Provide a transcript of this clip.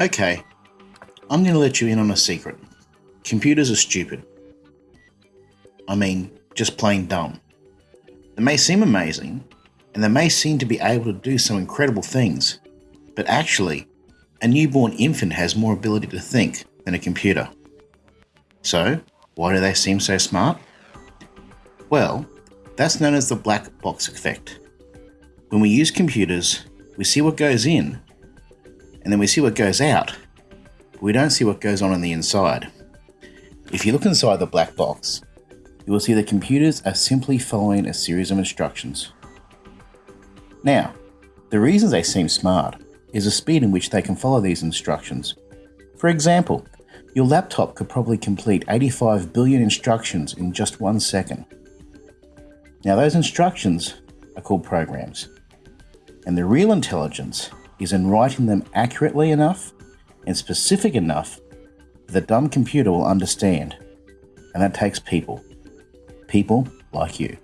Okay, I'm going to let you in on a secret. Computers are stupid. I mean, just plain dumb. They may seem amazing, and they may seem to be able to do some incredible things, but actually, a newborn infant has more ability to think than a computer. So, why do they seem so smart? Well, that's known as the black box effect. When we use computers, we see what goes in and then we see what goes out. But we don't see what goes on in the inside. If you look inside the black box, you will see that computers are simply following a series of instructions. Now, the reason they seem smart is the speed in which they can follow these instructions. For example, your laptop could probably complete 85 billion instructions in just one second. Now those instructions are called programs. And the real intelligence is in writing them accurately enough and specific enough that the dumb computer will understand. And that takes people. People like you.